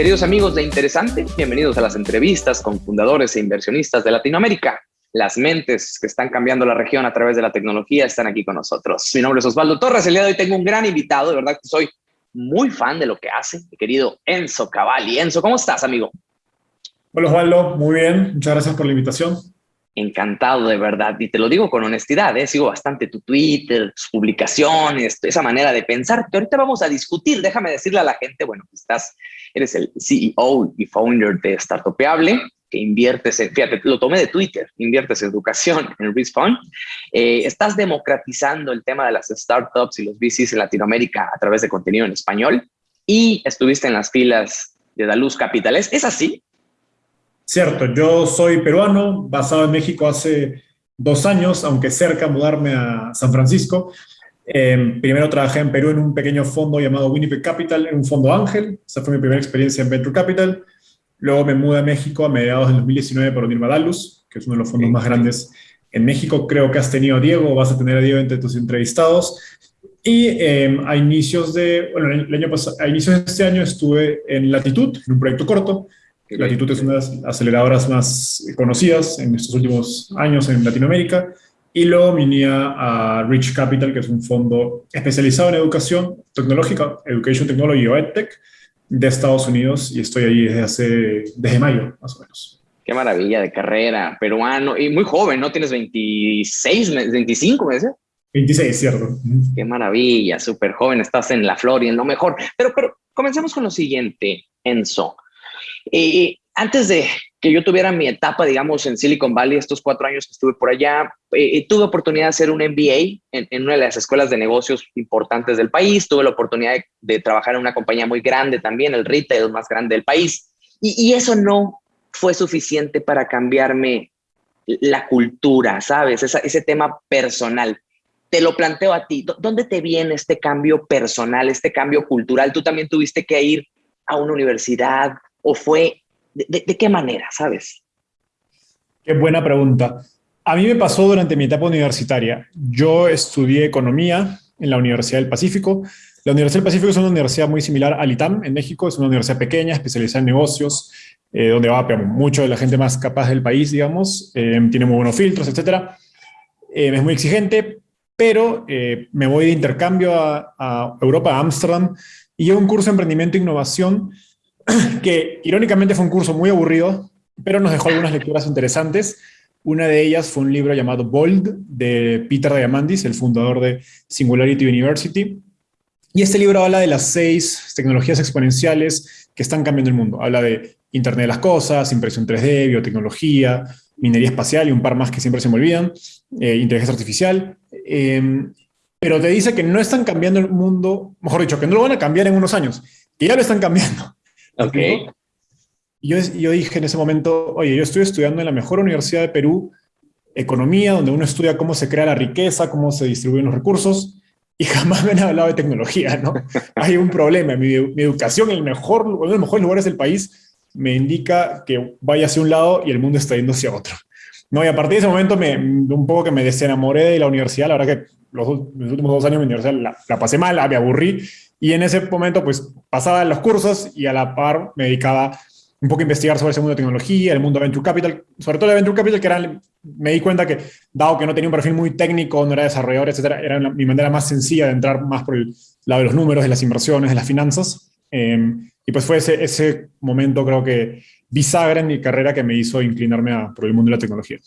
Queridos amigos de Interesante, bienvenidos a las entrevistas con fundadores e inversionistas de Latinoamérica. Las mentes que están cambiando la región a través de la tecnología están aquí con nosotros. Mi nombre es Osvaldo Torres. El día de hoy tengo un gran invitado. De verdad que soy muy fan de lo que hace, mi querido Enzo Cavalli. Enzo, ¿cómo estás, amigo? Hola, Osvaldo. Muy bien. Muchas gracias por la invitación. Encantado, de verdad. Y te lo digo con honestidad, ¿eh? sigo bastante tu Twitter, tus publicaciones, esa manera de pensar que ahorita vamos a discutir. Déjame decirle a la gente, bueno, estás, eres el CEO y founder de Startupeable, que inviertes en, fíjate, lo tomé de Twitter, inviertes en educación, en Respawn. Eh, estás democratizando el tema de las startups y los VCs en Latinoamérica a través de contenido en español y estuviste en las filas de Daluz Capital. ¿Es así? Cierto, yo soy peruano, basado en México hace dos años, aunque cerca mudarme a San Francisco. Em, primero trabajé en Perú en un pequeño fondo llamado Winnipeg Capital, en un fondo ángel. Esa fue mi primera experiencia en Venture Capital. Luego me mudé a México a mediados del 2019 por unirme a Dalus, que es uno de los fondos más grandes en México. Creo que has tenido a Diego, vas a tener a Diego entre tus entrevistados. Y em, a inicios de, bueno, el año pasado, a inicios de este año estuve en Latitud, en un proyecto corto, Latitud es una de las aceleradoras más conocidas en estos últimos años en Latinoamérica. Y luego vine a Rich Capital, que es un fondo especializado en educación tecnológica, Education Technology o EdTech, de Estados Unidos. Y estoy ahí desde hace, desde mayo, más o menos. Qué maravilla de carrera, peruano, y muy joven, ¿no? Tienes 26, 25 meses. 26, cierto. Qué maravilla, súper joven, estás en la flor y en lo mejor. Pero, pero comencemos con lo siguiente, Enzo. Y antes de que yo tuviera mi etapa, digamos, en Silicon Valley, estos cuatro años que estuve por allá, eh, tuve oportunidad de hacer un MBA en, una de las escuelas de negocios importantes del país, tuve la oportunidad de, trabajar en una compañía muy grande también, el retail más grande del país, y, eso no fue suficiente para cambiarme la cultura, ¿sabes? ese tema personal. Te lo planteo a ti, ¿dónde te viene este cambio personal, este cambio cultural? Tú también tuviste que ir a una universidad, o fue, de, qué manera, sabes? Qué buena pregunta. A mí me pasó durante mi etapa universitaria. Yo estudié economía en la Universidad del Pacífico. La Universidad del Pacífico es una universidad muy similar al ITAM en México. Es una universidad pequeña, especializada en negocios, eh, donde va mucho de la gente más capaz del país, digamos. Eh, tiene muy buenos filtros, etc. Eh, es muy exigente, pero me voy de intercambio a, a Europa, a Ámsterdam, y llevo un curso de emprendimiento e innovación que irónicamente fue un curso muy aburrido, pero nos dejó algunas lecturas interesantes. Una de ellas fue un libro llamado Bold de Peter Diamandis, el fundador de Singularity University. Y este libro habla de las seis tecnologías exponenciales que están cambiando el mundo. Habla de Internet de las Cosas, impresión 3D, biotecnología, minería espacial y un par más que siempre se me olvidan, eh, inteligencia artificial. Em, pero te dice que no están cambiando el mundo, mejor dicho, que no lo van a cambiar en unos años, que ya lo están cambiando. Ok. Yo, yo dije en ese momento, oye, yo estoy estudiando en la mejor universidad de Perú, economía, donde uno estudia cómo se crea la riqueza, cómo se distribuyen los recursos, y jamás me han hablado de tecnología, ¿no? Hay un problema. Mi, educación en el mejor, uno de los mejores lugares del país me indica que vaya hacia un lado y el mundo está yendo hacia otro. No, y a partir de ese momento me, un poco que me desenamoré de la universidad. La verdad que los, últimos dos años de mi universidad la, la pasé mal, me aburrí y en ese momento, pues, pasaba los cursos y a la par me dedicaba un poco a investigar sobre ese mundo de tecnología, el mundo de Venture Capital, sobre todo de Venture Capital, que era, me di cuenta que, dado que no tenía un perfil muy técnico, no era desarrollador, etcétera, era mi manera más sencilla de entrar más por el lado de los números, de las inversiones, de las finanzas. Em, y pues fue ese, ese momento, creo que, bisagra en mi carrera que me hizo inclinarme a, por el mundo de la tecnología.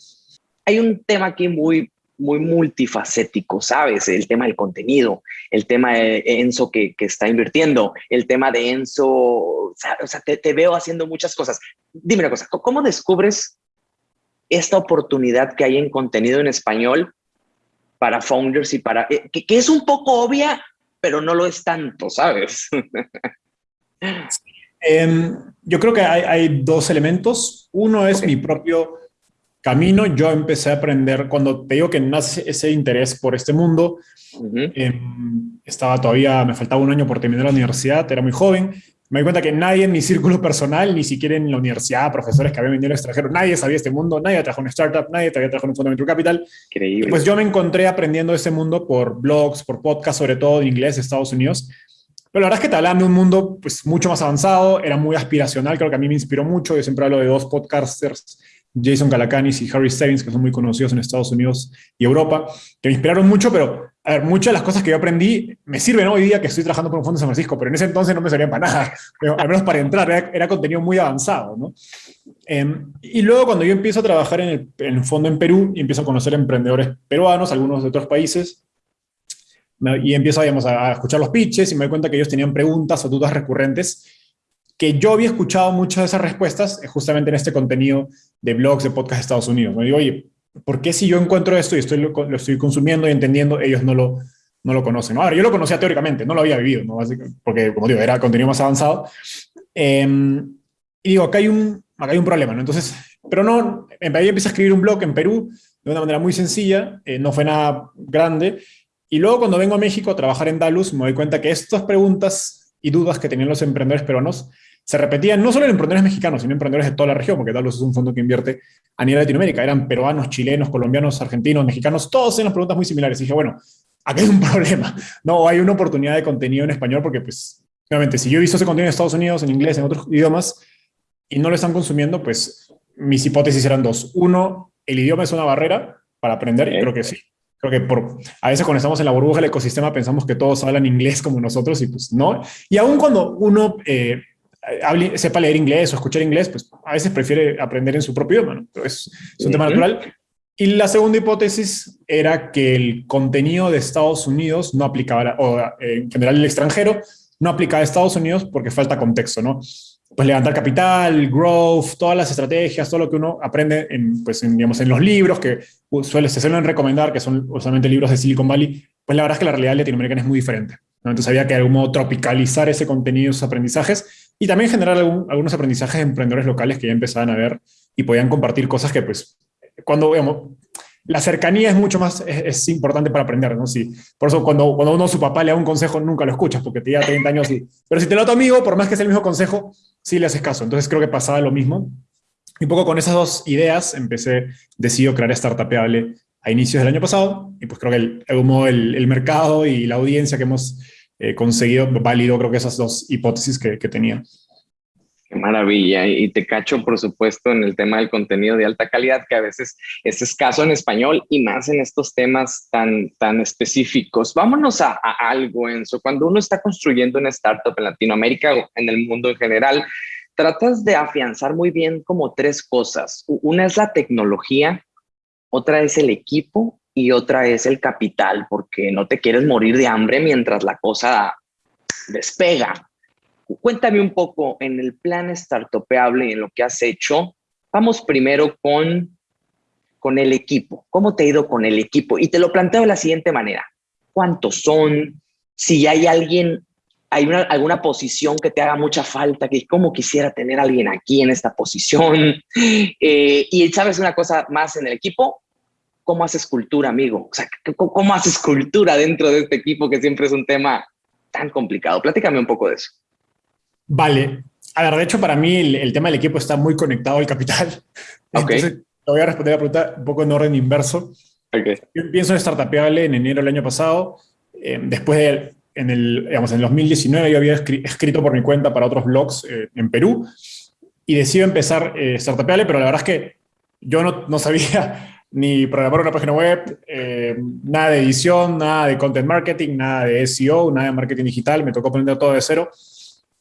Hay un tema aquí muy muy multifacético, ¿sabes? El tema del contenido, el tema de Enzo que, está invirtiendo, el tema de Enzo, o sea, te, veo haciendo muchas cosas. Dime una cosa, ¿cómo descubres esta oportunidad que hay en contenido en español para founders y para... Eh, que, es un poco obvia, pero no lo es tanto, ¿sabes? Em, yo creo que hay, dos elementos. Uno es mi propio camino yo empecé a aprender, cuando te digo que nace ese interés por este mundo, em, estaba todavía, me faltaba un año por terminar la universidad, era muy joven, me di cuenta que nadie en mi círculo personal, ni siquiera en la universidad, profesores que habían venido al extranjero, nadie sabía este mundo, nadie trabajó en startup, nadie había trabajado en un fondo capital. Increíble. Pues yo me encontré aprendiendo este mundo por blogs, por podcasts, sobre todo en inglés de Estados Unidos. Pero la verdad es que te hablaban de un mundo pues, mucho más avanzado, era muy aspiracional, creo que a mí me inspiró mucho. Yo siempre hablo de dos podcasters, Jason Calacanis y Harry Stevens, que son muy conocidos en Estados Unidos y Europa, que me inspiraron mucho, pero a muchas de las cosas que yo aprendí me sirven hoy día que estoy trabajando por un fondo de San Francisco, pero en ese entonces no me servían para nada, pero al menos para entrar, era, contenido muy avanzado. ¿no? Em, y luego cuando yo empiezo a trabajar en el, fondo en Perú y empiezo a conocer emprendedores peruanos, algunos de otros países, y empiezo digamos, a escuchar los pitches y me doy cuenta que ellos tenían preguntas o dudas recurrentes que yo había escuchado muchas de esas respuestas eh, justamente en este contenido de blogs, de podcast de Estados Unidos. Me digo, oye, ¿por qué si yo encuentro esto y estoy, lo, estoy consumiendo y entendiendo, ellos no lo, no lo conocen? Ahora, yo lo conocía teóricamente, no lo había vivido, ¿no? porque, como digo, era contenido más avanzado. Em, y digo, acá hay, un, acá hay un problema, ¿no? Entonces, pero no, en ahí empecé a escribir un blog en Perú de una manera muy sencilla, eh, no fue nada grande, y luego cuando vengo a México a trabajar en Dalus, me doy cuenta que estas preguntas y dudas que tenían los emprendedores peruanos se repetían no solo en emprendedores mexicanos, sino en emprendedores de toda la región, porque Dalus es un fondo que invierte a nivel Latinoamérica. Eran peruanos, chilenos, colombianos, argentinos, mexicanos, todos las preguntas muy similares. Y dije, bueno, aquí hay un problema. No, hay una oportunidad de contenido en español porque, pues, obviamente, si yo he visto ese contenido en Estados Unidos, en inglés, en otros idiomas, y no lo están consumiendo, pues mis hipótesis eran dos. Uno, el idioma es una barrera para aprender, y creo que sí. Creo que por, a veces cuando estamos en la burbuja del ecosistema pensamos que todos hablan inglés como nosotros y pues no. Y aún cuando uno eh, sepa leer inglés o escuchar inglés, pues a veces prefiere aprender en su propio idioma, ¿no? Pero es, un tema natural. Y la segunda hipótesis era que el contenido de Estados Unidos no aplicaba, o eh, en general el extranjero, no aplicaba a Estados Unidos porque falta contexto, ¿no? pues levantar capital, growth, todas las estrategias, todo lo que uno aprende en, pues, digamos, en los libros que suele, se suelen recomendar, que son usualmente libros de Silicon Valley, pues la verdad es que la realidad latinoamericana es muy diferente. Entonces había que de algún modo tropicalizar ese contenido, esos aprendizajes, y también generar algunos aprendizajes de emprendedores locales que ya empezaban a ver y podían compartir cosas que pues cuando, digamos, la cercanía es mucho más, es, importante para aprender, ¿no? Si, por eso cuando, cuando uno su papá le da un consejo nunca lo escuchas porque te lleva 30 años y, pero si te lo da tu amigo, por más que sea el mismo consejo, sí le haces caso. Entonces creo que pasaba lo mismo. Y un poco con esas dos ideas empecé, decido crear Startupeable a inicios del año pasado y pues creo que el, el, el mercado y la audiencia que hemos eh, conseguido validó creo que esas dos hipótesis que, que tenía. Qué maravilla. Y te cacho, por supuesto, en el tema del contenido de alta calidad, que a veces es escaso en español y más en estos temas tan, tan específicos. Vámonos a, algo, Enzo. Cuando uno está construyendo una startup en Latinoamérica o en el mundo en general, tratas de afianzar muy bien como tres cosas. Una es la tecnología, otra es el equipo y otra es el capital, porque no te quieres morir de hambre mientras la cosa despega. Cuéntame un poco en el plan startupeable y en lo que has hecho. Vamos primero con, con el equipo. ¿Cómo te ha ido con el equipo? Y te lo planteo de la siguiente manera. ¿Cuántos son? Si hay alguien, hay una, alguna posición que te haga mucha falta, que cómo quisiera tener alguien aquí en esta posición. Eh, y sabes una cosa más en el equipo, ¿cómo haces cultura, amigo? O sea, ¿cómo haces cultura dentro de este equipo que siempre es un tema tan complicado? Platícame un poco de eso. Vale. A ver, de hecho, para mí el, tema del equipo está muy conectado al capital. Entonces, te voy a responder la pregunta un poco en orden inverso. Okay. Yo empiezo en Startupeable en enero del año pasado. Eh, después de, en el, digamos, en 2019 yo había escrito por mi cuenta para otros blogs eh, en Perú y decido empezar eh, Startupeable, pero la verdad es que yo no, no sabía ni programar una página web, eh, nada de edición, nada de content marketing, nada de SEO, nada de marketing digital, me tocó aprender todo de cero.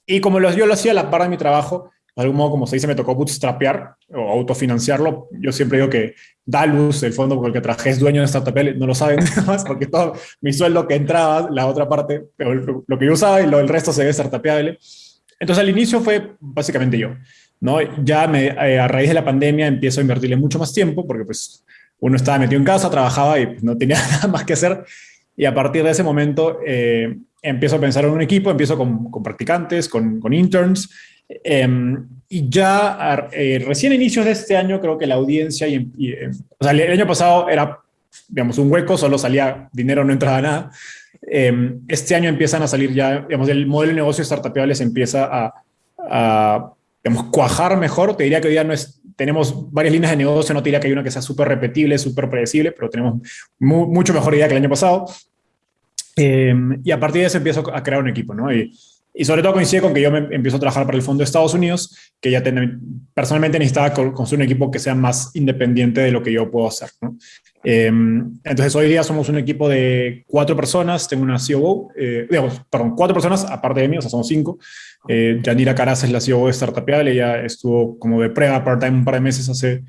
Y como yo lo hacía a la par de mi trabajo, de algún modo, como se dice, me tocó bootstrapear o autofinanciarlo. Yo siempre digo que Dalus, el fondo con el que trabajé, es dueño de Startup no lo saben más, porque todo mi sueldo que entraba, la otra parte, lo que yo usaba y lo, el resto se ve Startupeable. Entonces, al inicio fue básicamente yo. ¿no? Ya me, eh, a raíz de la pandemia empiezo a invertirle mucho más tiempo, porque pues uno estaba metido en casa, trabajaba y no tenía nada más que hacer. Y a partir de ese momento eh, empiezo a pensar en un equipo, empiezo con, con practicantes, con, con interns, em, y ya eh, recién a inicios de este año creo que la audiencia, y, eh, o sea, el, año pasado era, digamos, un hueco, solo salía dinero, no entraba nada. Em, este año empiezan a salir ya, digamos, el modelo de negocio startupeable se empieza a digamos, cuajar mejor. Te diría que hoy día no es, tenemos varias líneas de negocio, no te diría que hay una que sea súper repetible, súper predecible, pero tenemos mucho mejor idea que el año pasado. Em, y a partir de eso empiezo a crear un equipo, ¿no? Y, y sobre todo coincide con que yo me empiezo a trabajar para el Fondo de Estados Unidos, que ya personalmente necesitaba construir un equipo que sea más independiente de lo que yo puedo hacer. ¿no? Em, entonces hoy día somos un equipo de cuatro personas, tengo una COO, eh, digamos, perdón, cuatro personas aparte de mí, o sea, somos cinco. Eh, Yanira Caraz es la COO de Startupial, ella estuvo como de prueba part-time un par de meses hace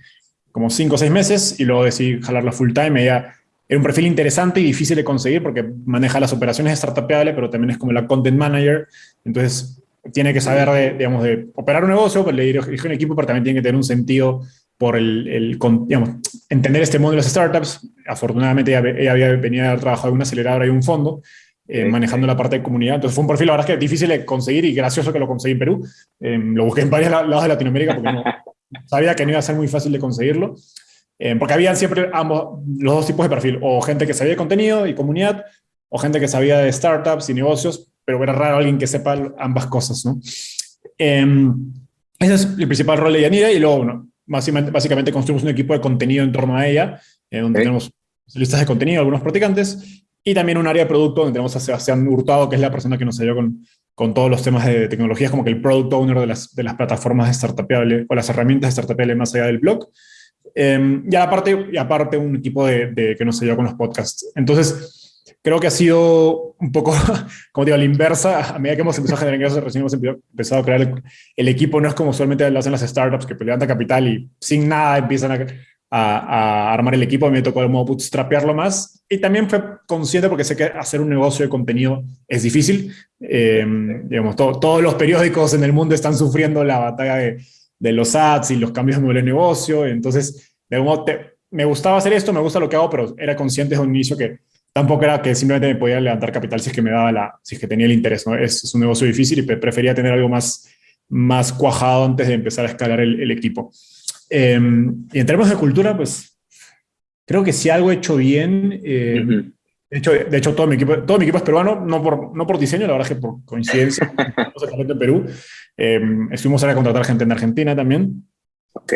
como cinco o seis meses y luego decidí jalarla full-time. Ella era un perfil interesante y difícil de conseguir porque maneja las operaciones de Startupiable, pero también es como la content manager. Entonces, tiene que saber de, digamos, de operar un negocio, pues le dirige un equipo, pero también tiene que tener un sentido por el, el digamos, entender este mundo de las startups. Afortunadamente, ella, había venido a trabajar en una aceleradora y un fondo, eh, manejando la parte de comunidad. Entonces, fue un perfil, la verdad es que difícil de conseguir y gracioso que lo conseguí en Perú. Eh, lo busqué en varios lados de Latinoamérica porque no, sabía que no iba a ser muy fácil de conseguirlo. Eh, porque habían siempre ambos, los dos tipos de perfil, o gente que sabía de contenido y comunidad, o gente que sabía de startups y negocios, pero era raro alguien que sepa ambas cosas, ¿no? Em, ese es el principal rol de Yanira, y luego, bueno, básicamente, básicamente construimos un equipo de contenido en torno a ella, eh, donde tenemos listas de contenido, algunos practicantes, y también un área de producto donde tenemos a Sebastián Hurtado, que es la persona que nos ayudó con, con todos los temas de tecnología, como que el product owner de las, de las plataformas de Startupiable, o las herramientas de Startupiable más allá del blog. Eh, y, aparte, y aparte un equipo de, que nos ayuda con los podcasts. Entonces, creo que ha sido un poco, como digo, a la inversa, a medida que hemos empezado a generar ingresos, recién hemos empezado a crear el, equipo, no es como usualmente lo hacen las startups, que levantan capital y sin nada empiezan a, a, armar el equipo, a mí me tocó de modo bootstrapearlo más, y también fue consciente porque sé que hacer un negocio de contenido es difícil, eh, digamos, todos los periódicos en el mundo están sufriendo la batalla de de los ads y los cambios de modelo de negocio. Entonces, de modo, me gustaba hacer esto, me gusta lo que hago, pero era consciente desde un inicio que tampoco era que simplemente me podía levantar capital si es que me daba la, si es que tenía el interés. ¿no? Es, un negocio difícil y prefería tener algo más, más cuajado antes de empezar a escalar el, equipo. Em, y en términos de cultura, pues creo que si algo he hecho bien, em, de hecho, de hecho todo, mi equipo, todo mi equipo es peruano, no por, no por diseño, la verdad es que por coincidencia, en Perú. Eh, estuvimos ahora a contratar gente en Argentina también. Ok.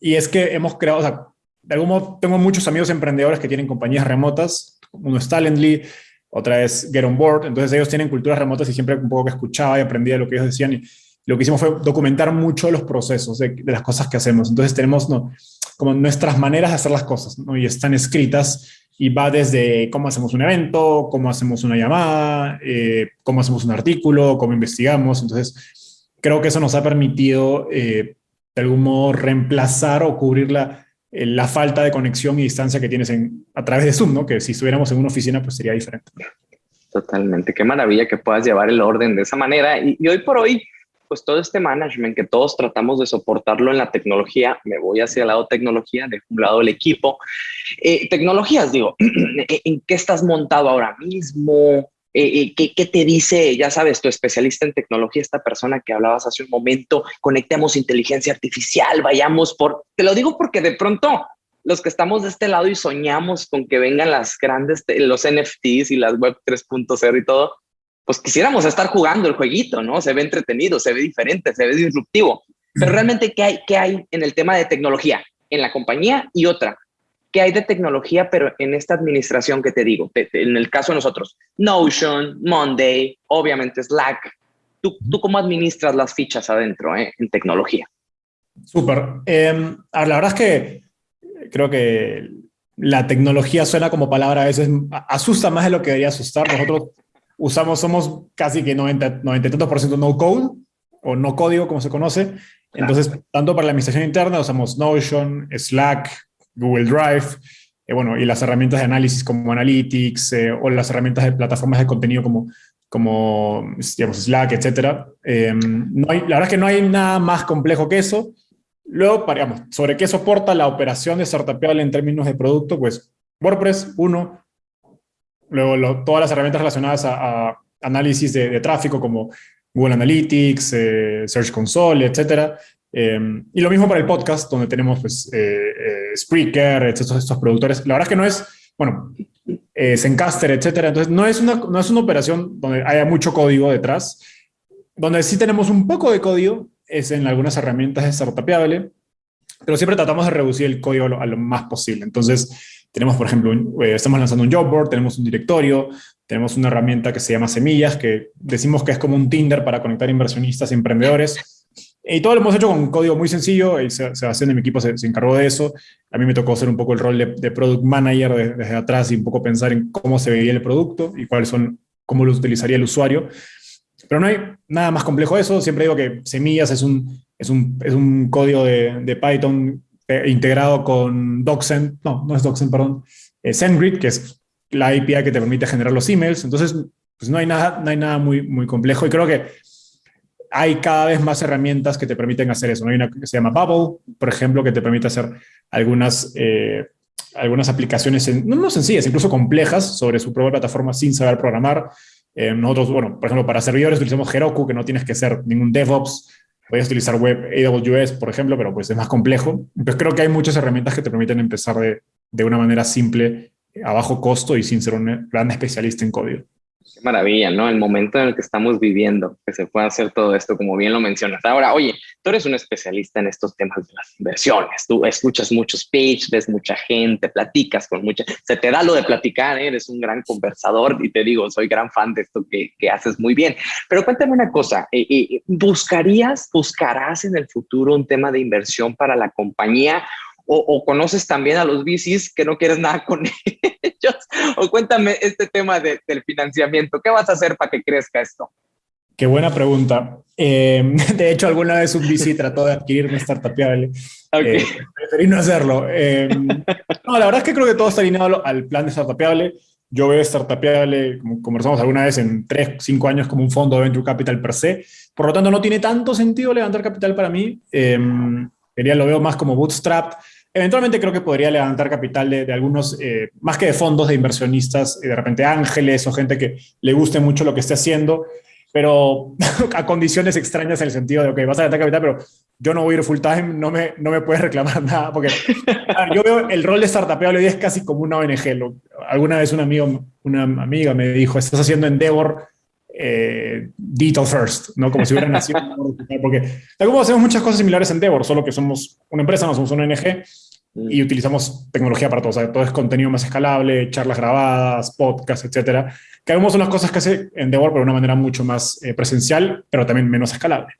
Y, es que hemos creado, o sea, de algún modo tengo muchos amigos emprendedores que tienen compañías remotas. Uno es Talently, otra es Get On Board. Entonces ellos tienen culturas remotas y siempre un poco que escuchaba y aprendía lo que ellos decían. Y lo que hicimos fue documentar mucho los procesos de, las cosas que hacemos. Entonces tenemos ¿no? como nuestras maneras de hacer las cosas ¿no? y están escritas y va desde cómo hacemos un evento, cómo hacemos una llamada, eh, cómo hacemos un artículo, cómo investigamos. Entonces, creo que eso nos ha permitido eh, de algún modo reemplazar o cubrir la, la falta de conexión y distancia que tienes en, a través de Zoom, ¿no? que si estuviéramos en una oficina pues sería diferente. Totalmente, qué maravilla que puedas llevar el orden de esa manera. Y, y hoy por hoy, pues todo este management que todos tratamos de soportarlo en la tecnología, me voy hacia el lado tecnología, de un lado el equipo. Eh, tecnologías, digo, ¿en qué estás montado ahora mismo? Eh, eh, ¿qué, ¿qué, te dice, ya sabes, tu especialista en tecnología, esta persona que hablabas hace un momento, conectemos inteligencia artificial, vayamos por, te lo digo porque de pronto los que estamos de este lado y soñamos con que vengan las grandes, los NFTs y las web 3.0 y todo, pues quisiéramos estar jugando el jueguito, ¿no? Se ve entretenido, se ve diferente, se ve disruptivo. Pero realmente, ¿qué hay, qué hay en el tema de tecnología en la compañía y otra? ¿Qué hay de tecnología, pero en esta administración que te digo? En el caso de nosotros, Notion, Monday, obviamente Slack. ¿Tú, tú cómo administras las fichas adentro eh, en tecnología? Súper. Em, la verdad es que creo que la tecnología suena como palabra a veces, asusta más de lo que debería asustar. Nosotros usamos, somos casi que 90, 90 por ciento no code o no código, como se conoce. Entonces, tanto para la administración interna usamos Notion, Slack, Google Drive, eh, bueno, y las herramientas de análisis como Analytics eh, o las herramientas de plataformas de contenido como, como digamos, Slack, etc. Em, no hay, la verdad es que no hay nada más complejo que eso. Luego, sobre qué soporta la operación de Startupiable en términos de producto, pues WordPress, uno, Luego, todas las herramientas relacionadas a, análisis de, tráfico como Google Analytics, eh, Search Console, etc. Em, y lo mismo para el podcast, donde tenemos pues, eh, eh, Spreaker, estos, estos productores. La verdad es que no es, bueno, Zencaster, etc. Entonces, no es, una, no es una operación donde haya mucho código detrás. Donde sí tenemos un poco de código es en algunas herramientas de Startupiable, pero siempre tratamos de reducir el código a lo, a lo más posible. Entonces, tenemos, por ejemplo, eh, estamos lanzando un job board, tenemos un directorio, tenemos una herramienta que se llama Semillas, que decimos que es como un Tinder para conectar inversionistas y emprendedores. Y todo lo hemos hecho con un código muy sencillo, y Sebastián de mi equipo se, encargó de eso. A mí me tocó hacer un poco el rol de, product manager desde atrás y un poco pensar en cómo se veía el producto y cuáles son, cómo lo utilizaría el usuario. Pero no hay nada más complejo de eso. Siempre digo que Semillas es un, es un, es un código de, de Python eh, integrado con DocSend, no, no es DocSend, perdón, eh, SendGrid, que es la API que te permite generar los emails. Entonces, pues no hay nada, no hay nada muy, muy complejo y creo que hay cada vez más herramientas que te permiten hacer eso. ¿no? Hay una que se llama Bubble, por ejemplo, que te permite hacer algunas, eh, algunas aplicaciones, no, no, sencillas, incluso complejas, sobre su propia plataforma sin saber programar. Eh, nosotros, bueno, por ejemplo, para servidores utilizamos Heroku, que no tienes que ser ningún DevOps. Puedes utilizar web AWS, por ejemplo, pero pues es más complejo. Entonces creo que hay muchas herramientas que te permiten empezar de, de una manera simple, a bajo costo y sin ser un gran especialista en código. Qué maravilla, ¿no? El momento en el que estamos viviendo, que se pueda hacer todo esto, como bien lo mencionas. Ahora, oye, tú eres un especialista en estos temas de las inversiones. Tú escuchas muchos pitch, ves mucha gente, platicas con mucha... Se te da lo de platicar, ¿eh? eres un gran conversador y te digo, soy gran fan de esto que, que haces muy bien. Pero cuéntame una cosa, eh, eh, ¿buscarías, buscarás en el futuro un tema de inversión para la compañía o, conoces también a los VCs que no quieres nada con ellos, o cuéntame este tema del financiamiento, ¿qué vas a hacer para que crezca esto? Qué buena pregunta. Eh, de hecho, alguna vez un VC trató de adquirir una startupiable. Okay. Eh, preferí no hacerlo. Eh, no, la verdad es que creo que todo está alineado al plan de startupiable. Yo veo startupiable, como conversamos alguna vez, en 3, 5 años como un fondo de venture capital per se. Por lo tanto, no tiene tanto sentido levantar capital para mí. Eh, lo veo más como bootstrap. Eventualmente creo que podría levantar capital de, algunos, eh, más que de fondos de inversionistas, de repente ángeles o gente que le guste mucho lo que esté haciendo, pero a condiciones extrañas en el sentido de, ok, vas a levantar capital, pero yo no voy a ir full time, no me, no me puedes reclamar nada, porque yo veo el rol de startup hoy es casi como una ONG. alguna vez un amigo, una amiga me dijo, estás haciendo Endeavor eh, first, ¿no? Como si hubiera nacido. porque de hacemos muchas cosas similares en Endeavor, solo que somos una empresa, no somos una ONG. Y utilizamos tecnología para todo. O sea, todo es contenido más escalable, charlas grabadas, podcasts, etcétera. Que hagamos unas cosas que hace Endeavor, pero de una manera mucho más eh, presencial, pero también menos escalable.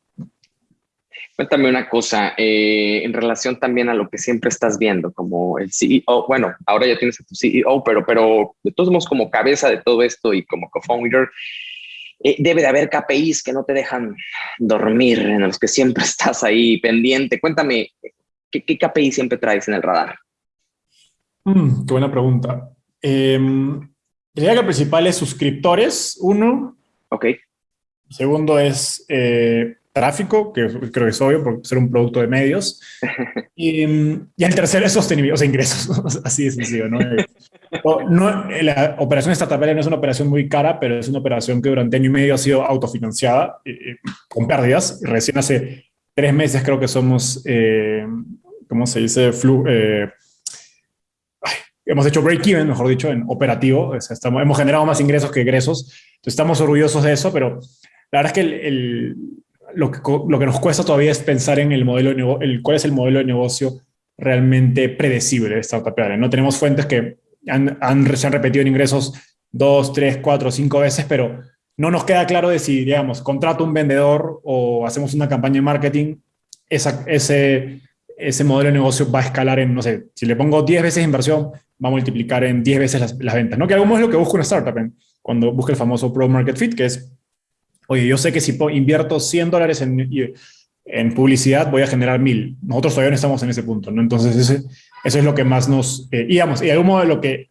Cuéntame una cosa, eh, en relación también a lo que siempre estás viendo, como el CEO, bueno, ahora ya tienes a tu CEO, pero, pero de todos modos como cabeza de todo esto y como co-founder, eh, debe de haber KPIs que no te dejan dormir, en los que siempre estás ahí pendiente. Cuéntame, ¿qué, qué KPI siempre traes en el radar? Mm, qué buena pregunta. Eh, diría que el principal es suscriptores, uno. Ok. Segundo es eh, tráfico, que creo que es obvio por ser un producto de medios. y, y el tercero es sostenibilidad, o sea, ingresos, así de sencillo, ¿no? no, la operación startup no es una operación muy cara, pero es una operación que durante año y medio ha sido autofinanciada con pérdidas. Recién hace tres meses creo que somos, eh, ¿cómo se dice? Flu, eh, hemos hecho break-even, mejor dicho, en operativo. estamos, hemos generado más ingresos que egresos. Entonces estamos orgullosos de eso, pero la verdad es que el, lo que, lo que nos cuesta todavía es pensar en el modelo de el, cuál es el modelo de negocio realmente predecible de Startup No tenemos fuentes que han, han, se han repetido en ingresos dos, tres, cuatro, cinco veces, pero no nos queda claro de si, digamos, contrato un vendedor o hacemos una campaña de marketing, ese, ese modelo de negocio va a escalar en, no sé, si le pongo 10 veces inversión, va a multiplicar en 10 veces las, ventas, ¿no? Que algo es lo que busca una startup cuando busca el famoso Pro Market Fit, que es oye, yo sé que si invierto 100 dólares en, en publicidad voy a generar 1000. Nosotros todavía no estamos en ese punto, ¿no? Entonces, eso es lo que más nos... Eh, digamos, y algún modo lo que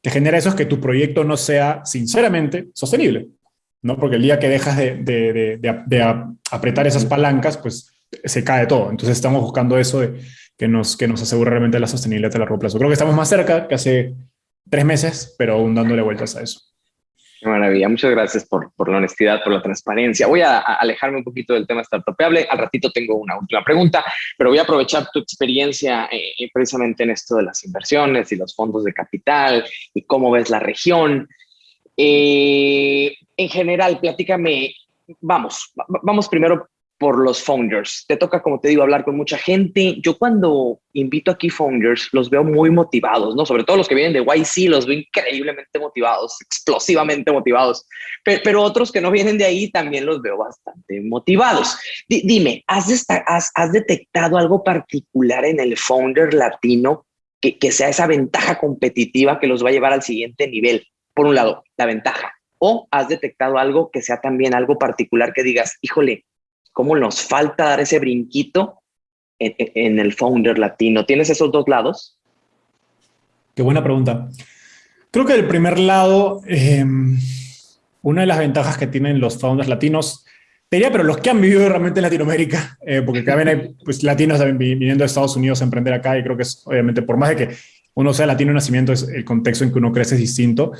te genera eso es que tu proyecto no sea, sinceramente, sostenible, ¿no? Porque el día que dejas de, de, de, apretar esas palancas, pues se cae todo. Entonces, estamos buscando eso de que nos, que nos asegure realmente la sostenibilidad a largo plazo. Creo que estamos más cerca que hace tres meses, pero aún dándole vueltas a eso maravilla. Muchas gracias por, por, la honestidad, por la transparencia. Voy a, alejarme un poquito del tema startupeable. Al ratito tengo una última pregunta, pero voy a aprovechar tu experiencia eh, eh, precisamente en esto de las inversiones y los fondos de capital y cómo ves la región. Eh, en general, platícame, vamos, vamos primero por los founders. Te toca, como te digo, hablar con mucha gente. Yo cuando invito aquí founders, los veo muy motivados, ¿no? Sobre todo los que vienen de YC, los veo increíblemente motivados, explosivamente motivados. Pero, otros que no vienen de ahí también los veo bastante motivados. dime, ¿has, detectado algo particular en el founder latino que sea esa ventaja competitiva que los va a llevar al siguiente nivel? Por un lado, la ventaja. ¿O has detectado algo que sea también algo particular que digas, híjole, cómo nos falta dar ese brinquito en, el founder latino. ¿Tienes esos dos lados? Qué buena pregunta. Creo que el primer lado, em, una de las ventajas que tienen los founders latinos, diría, pero los que han vivido realmente en Latinoamérica, eh, porque acá hay pues, latinos viniendo de Estados Unidos a emprender acá, y creo que es, obviamente, por más de que uno sea latino de nacimiento, es el contexto en que uno crece es distinto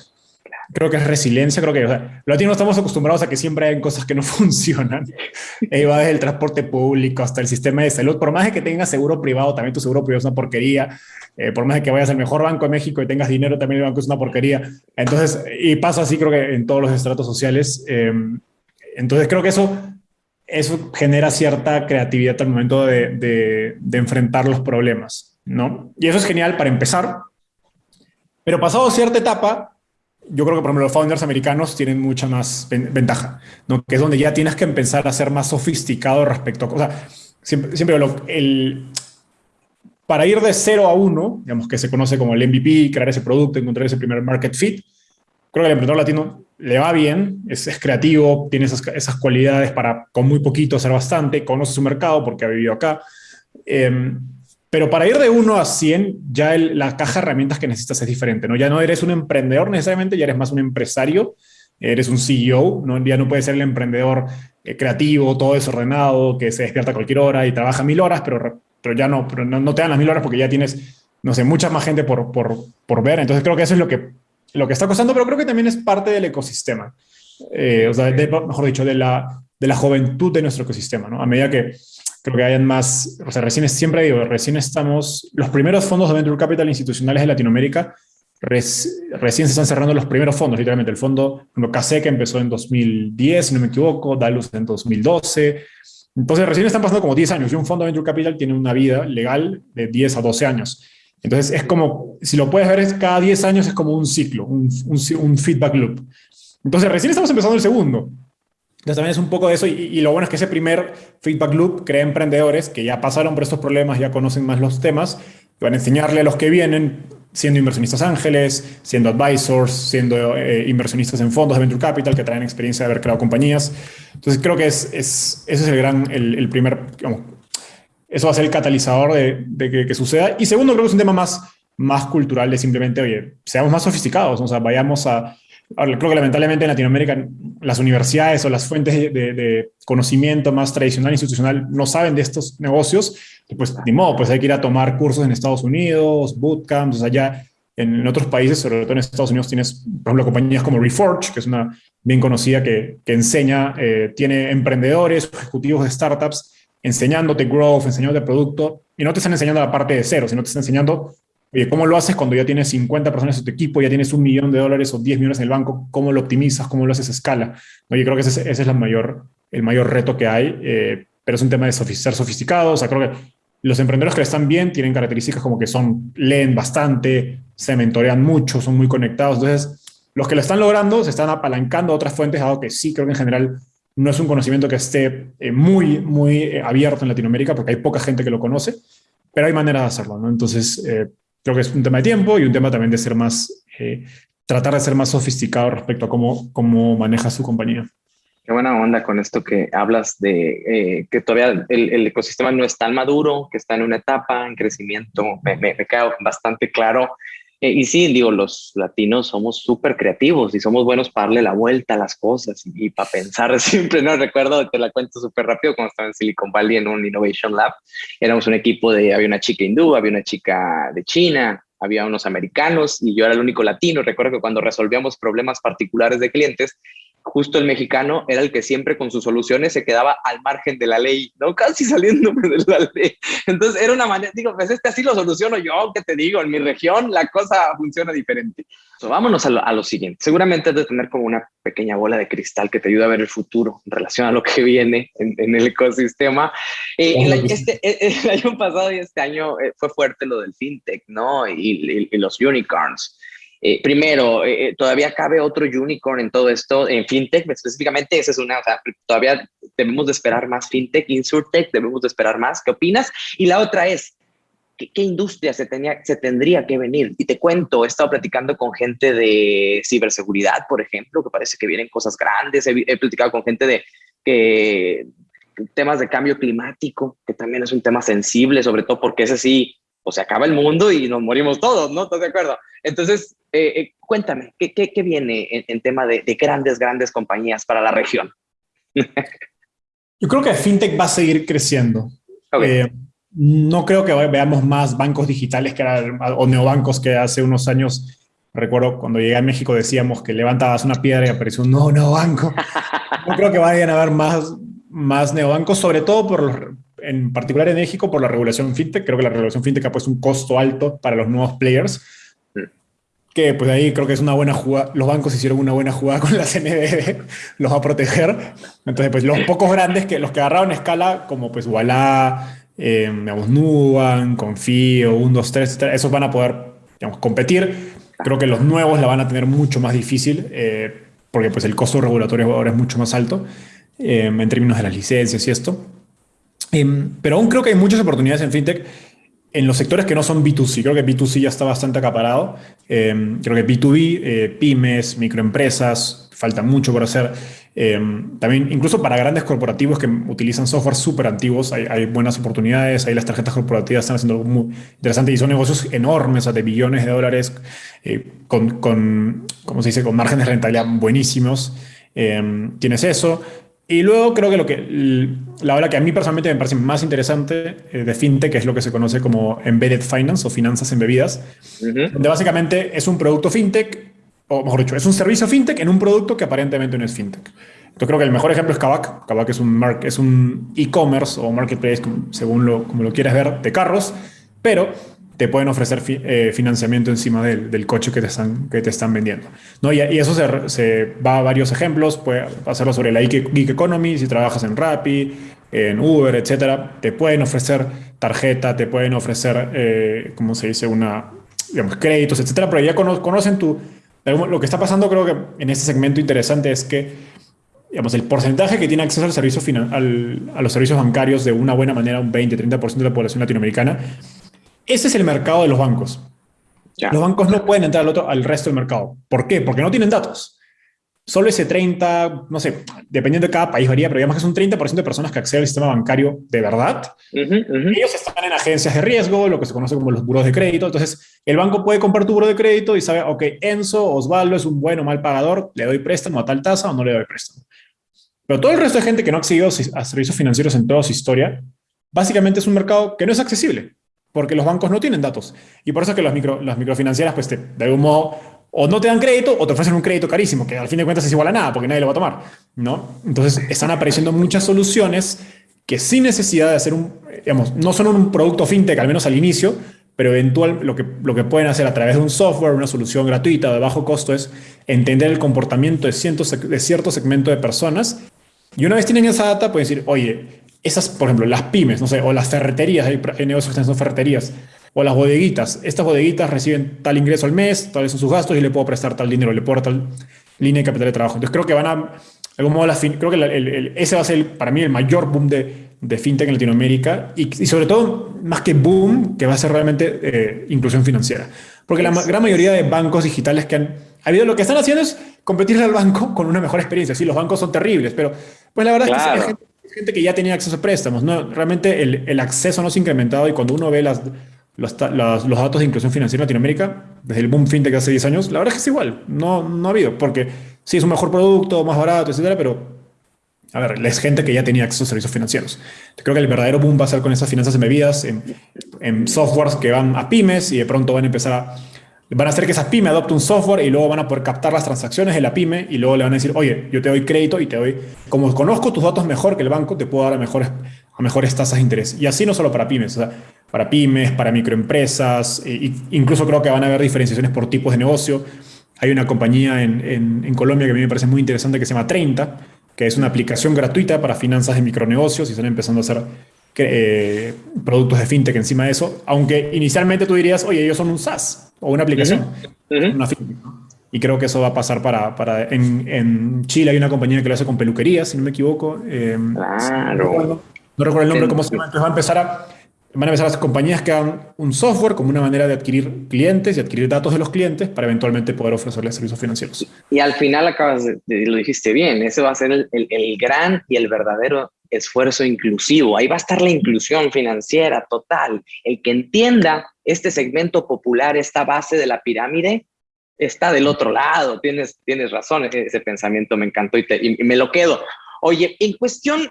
creo que es resiliencia, creo que o sea, los latinos estamos acostumbrados a que siempre hay cosas que no funcionan. Ahí va desde el transporte público hasta el sistema de salud. Por más de que tengas seguro privado, también tu seguro privado es una porquería. Eh, por más de que vayas al mejor banco de México y tengas dinero, también el banco es una porquería. Entonces, y pasa así creo que en todos los estratos sociales. Em, entonces creo que eso, eso genera cierta creatividad al momento de, de, de enfrentar los problemas, ¿no? Y eso es genial para empezar. Pero pasado cierta etapa, yo creo que, por ejemplo, los founders americanos tienen mucha más ventaja, ¿no? que es donde ya tienes que empezar a ser más sofisticado respecto a... O sea, siempre, siempre el, para ir de cero a uno, digamos que se conoce como el MVP, crear ese producto, encontrar ese primer market fit, creo que el emprendedor latino le va bien, es, es creativo, tiene esas, esas, cualidades para con muy poquito hacer bastante, conoce su mercado porque ha vivido acá. Eh, pero para ir de 1 a 100, ya la caja de herramientas que necesitas es diferente, ¿no? Ya no eres un emprendedor necesariamente, ya eres más un empresario, eres un CEO, ¿no? Ya no puedes ser el emprendedor eh, creativo, todo desordenado, que se despierta a cualquier hora y trabaja mil horas, pero, pero ya no, pero no, te dan las mil horas porque ya tienes, no sé, mucha más gente por, por, por, ver. Entonces creo que eso es lo que, lo que está costando, pero creo que también es parte del ecosistema. Eh, o sea, mejor dicho, de la, de la juventud de nuestro ecosistema, ¿no? A medida que creo que hayan más, o sea, recién, siempre digo, recién estamos, los primeros fondos de Venture Capital institucionales de Latinoamérica, recién se están cerrando los primeros fondos, literalmente, el fondo, CASE que empezó en 2010, si no me equivoco, Dalus en 2012, entonces recién están pasando como 10 años, y un fondo de Venture Capital tiene una vida legal de 10 a 12 años. Entonces es como, si lo puedes ver, es cada 10 años es como un ciclo, un, un, un feedback loop. Entonces recién estamos empezando el segundo. Entonces también es un poco de eso y, lo bueno es que ese primer feedback loop crea emprendedores que ya pasaron por estos problemas, ya conocen más los temas, van a enseñarle a los que vienen siendo inversionistas ángeles, siendo advisors, siendo eh, inversionistas en fondos de venture capital que traen experiencia de haber creado compañías. Entonces creo que es, es ese es el gran, el, primer, eso va a ser el catalizador de, de que, suceda. Y segundo, creo que es un tema más, más cultural de simplemente, oye, seamos más sofisticados, o sea, vayamos a, Ahora, creo que lamentablemente en Latinoamérica las universidades o las fuentes de, conocimiento más tradicional institucional no saben de estos negocios, pues ni modo, pues hay que ir a tomar cursos en Estados Unidos, bootcamps, o ya en, otros países, sobre todo en Estados Unidos, tienes, por ejemplo, compañías como Reforge, que es una bien conocida que, que enseña, eh, tiene emprendedores, ejecutivos de startups, enseñándote growth, enseñándote producto, y no te están enseñando la parte de cero, sino te están enseñando Oye, ¿cómo lo haces cuando ya tienes 50 personas en tu equipo, ya tienes un millón de dólares o 10 millones en el banco? ¿Cómo lo optimizas? ¿Cómo lo haces a escala? Yo creo que ese, es el mayor, el mayor reto que hay, eh, pero es un tema de ser sofisticado. O sea, creo que los emprendedores que están bien tienen características como que son, leen bastante, se mentorean mucho, son muy conectados. Entonces, los que lo están logrando se están apalancando a otras fuentes, dado que sí creo que en general no es un conocimiento que esté eh, muy, muy eh, abierto en Latinoamérica, porque hay poca gente que lo conoce, pero hay maneras de hacerlo, ¿no? Entonces, creo que es un tema de tiempo y un tema también de ser más, eh, tratar de ser más sofisticado respecto a cómo, cómo maneja su compañía. Qué buena onda con esto que hablas de eh, que todavía el, ecosistema no es tan maduro, que está en una etapa en crecimiento. Me, me, me queda bastante claro eh, y sí, digo, los latinos somos súper creativos y somos buenos para darle la vuelta a las cosas y, para pensar siempre, ¿no? Recuerdo, te la cuento súper rápido, cuando estaba en Silicon Valley en un Innovation Lab, éramos un equipo de, había una chica hindú, había una chica de China, había unos americanos y yo era el único latino. Recuerdo que cuando resolvíamos problemas particulares de clientes, justo el mexicano era el que siempre con sus soluciones se quedaba al margen de la ley, ¿no? Casi saliéndome de la ley. Entonces era una manera, digo, pues este así lo soluciono yo, ¿qué te digo? En mi región la cosa funciona diferente. vámonos a lo, siguiente. Seguramente has de tener como una pequeña bola de cristal que te ayuda a ver el futuro en relación a lo que viene en, el ecosistema. Eh, el, este, el, año pasado y este año eh, fue fuerte lo del fintech, ¿no? y los unicorns. Eh, primero, eh, eh, todavía cabe otro unicorn en todo esto, en fintech específicamente, esa es una, o sea, todavía debemos de esperar más fintech, insurtech, debemos de esperar más. ¿Qué opinas? Y la otra es, ¿qué, industria se, tenía, se tendría que venir? Y te cuento, he estado platicando con gente de ciberseguridad, por ejemplo, que parece que vienen cosas grandes, he, platicado con gente de temas de cambio climático, que también es un tema sensible, sobre todo porque ese sí, o se acaba el mundo y nos morimos todos, ¿no? ¿Estás de acuerdo? Entonces, eh, eh, cuéntame, ¿qué, qué, viene en, tema de, grandes, grandes compañías para la región? Yo creo que FinTech va a seguir creciendo. Eh, no creo que veamos más bancos digitales que o neobancos que hace unos años, recuerdo cuando llegué a México decíamos que levantabas una piedra y apareció un nuevo neobanco. No creo que vayan a haber más, más neobancos, sobre todo por en particular en México por la regulación fintech. Creo que la regulación fintech ha puesto un costo alto para los nuevos players que pues ahí creo que es una buena jugada, los bancos hicieron una buena jugada con la CNBB, los va a proteger. Entonces, pues los pocos grandes, que los que agarraron escala, como pues Walla, eh, digamos, Nuban, Confío, 1, 2, 3, esos van a poder, digamos, competir. Creo que los nuevos la van a tener mucho más difícil, eh, porque pues el costo regulatorio ahora es mucho más alto eh, en términos de las licencias y esto. Em, pero aún creo que hay muchas oportunidades en FinTech en los sectores que no son B2C, creo que B2C ya está bastante acaparado. Eh, creo que B2B, eh, pymes, microempresas, falta mucho por hacer. Eh, también, incluso para grandes corporativos que utilizan software súper antiguos, hay, buenas oportunidades. Ahí las tarjetas corporativas están haciendo muy interesante y son negocios enormes, de billones de dólares, con, con, ¿cómo se dice?, con márgenes de rentabilidad buenísimos. tienes eso. Y luego creo que lo que la ola que a mí personalmente me parece más interesante eh, de fintech es lo que se conoce como embedded finance o finanzas embebidas, donde básicamente es un producto fintech, o mejor dicho, es un servicio fintech en un producto que aparentemente no es fintech. Yo creo que el mejor ejemplo es Kavak. Kavak es un es un e-commerce o marketplace, según lo, como lo quieras ver, de carros, pero te pueden ofrecer eh, financiamiento encima del, del, coche que te están, que te están vendiendo. ¿no? Y, eso se, se, va a varios ejemplos, puede hacerlo sobre la Geek Economy, si trabajas en Rappi, en Uber, etcétera, te pueden ofrecer tarjeta, te pueden ofrecer, eh, ¿cómo se dice?, una, digamos, créditos, etcétera, pero ya conocen tu... Lo que está pasando creo que en este segmento interesante es que digamos, el porcentaje que tiene acceso al servicio al, a los servicios bancarios de una buena manera, un 20-30% de la población latinoamericana, ese es el mercado de los bancos. Los bancos no pueden entrar al, otro, al resto del mercado. ¿Por qué? Porque no tienen datos. Solo ese 30, no sé, dependiendo de cada país varía, pero digamos que es un 30% de personas que acceden al sistema bancario de verdad. Ellos están en agencias de riesgo, lo que se conoce como los buros de crédito. Entonces, el banco puede comprar tu buro de crédito y sabe, ok, Enzo, Osvaldo es un buen o mal pagador, le doy préstamo a tal tasa o no le doy préstamo. Pero todo el resto de gente que no ha accedido a servicios financieros en toda su historia, básicamente es un mercado que no es accesible porque los bancos no tienen datos. Y por eso es que las, micro, las microfinancieras, pues, de algún modo, o no te dan crédito o te ofrecen un crédito carísimo, que al fin de cuentas es igual a nada, porque nadie lo va a tomar, ¿no? Entonces, están apareciendo muchas soluciones que sin necesidad de hacer un, digamos, no son un producto fintech, al menos al inicio, pero eventual lo que, lo que pueden hacer a través de un software, una solución gratuita de bajo costo es entender el comportamiento de, cientos, de cierto segmento de personas. Y una vez tienen esa data, pueden decir, oye, esas, por ejemplo, las pymes, no sé, o las ferreterías, hay, negocios que son ferreterías, o las bodeguitas. Estas bodeguitas reciben tal ingreso al mes, tales son sus gastos y le puedo prestar tal dinero, le puedo dar tal línea de capital de trabajo. Entonces creo que van a, de algún modo, creo que ese va a ser para mí el mayor boom de, de fintech en Latinoamérica y, sobre todo, más que boom, que va a ser realmente eh, inclusión financiera. Porque la gran mayoría de bancos digitales que han habido, lo que están haciendo es competir al banco con una mejor experiencia. Sí, los bancos son terribles, pero pues la verdad es que gente que ya tenía acceso a préstamos. ¿no? Realmente el, el acceso no se ha incrementado y cuando uno ve las, los, datos de inclusión financiera en Latinoamérica, desde el boom fintech hace 10 años, la verdad es que es igual. No, no ha habido, porque sí es un mejor producto, más barato, etcétera, pero a ver, es gente que ya tenía acceso a servicios financieros. creo que el verdadero boom va a ser con esas finanzas embebidas en, en softwares que van a pymes y de pronto van a empezar a, van a hacer que esa pyme adopte un software y luego van a poder captar las transacciones de la pyme y luego le van a decir, oye, yo te doy crédito y te doy, como conozco tus datos mejor que el banco, te puedo dar a mejores, a mejores tasas de interés. Y así no solo para pymes, o sea, para pymes, para microempresas, e incluso creo que van a haber diferenciaciones por tipos de negocio. Hay una compañía en, en, Colombia que a mí me parece muy interesante que se llama 30, que es una aplicación gratuita para finanzas de micronegocios y están empezando a hacer eh, productos de fintech encima de eso, aunque inicialmente tú dirías, oye, ellos son un SaaS o una aplicación, una fintech. Y creo que eso va a pasar para... para en, en, Chile hay una compañía que lo hace con peluquería, si no me equivoco. Eh, claro. No recuerdo, el nombre, cómo se llama. Entonces va a empezar a van a empezar las compañías que hagan un software como una manera de adquirir clientes y adquirir datos de los clientes para eventualmente poder ofrecerles servicios financieros. Y al final acabas de, lo dijiste bien, ese va a ser el, el, gran y el verdadero esfuerzo inclusivo. Ahí va a estar la inclusión financiera total. El que entienda este segmento popular, esta base de la pirámide, está del otro lado. Tienes, tienes razón, ese pensamiento me encantó y, y me lo quedo. Oye, en cuestión